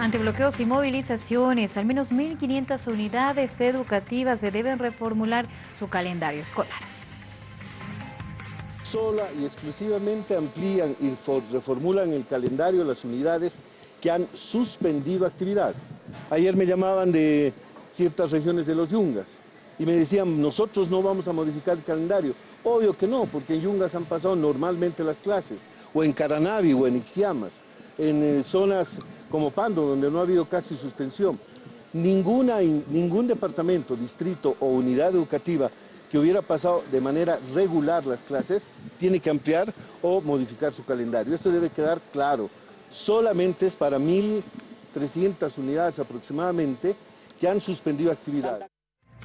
Ante bloqueos y movilizaciones, al menos 1.500 unidades educativas se deben reformular su calendario escolar. Sola y exclusivamente amplían y reformulan el calendario las unidades que han suspendido actividades. Ayer me llamaban de ciertas regiones de los Yungas y me decían, nosotros no vamos a modificar el calendario. Obvio que no, porque en Yungas han pasado normalmente las clases, o en Caranavi o en Ixiamas en eh, zonas como Pando, donde no ha habido casi suspensión. Ninguna, ningún departamento, distrito o unidad educativa que hubiera pasado de manera regular las clases, tiene que ampliar o modificar su calendario. Eso debe quedar claro. Solamente es para 1.300 unidades aproximadamente que han suspendido actividades.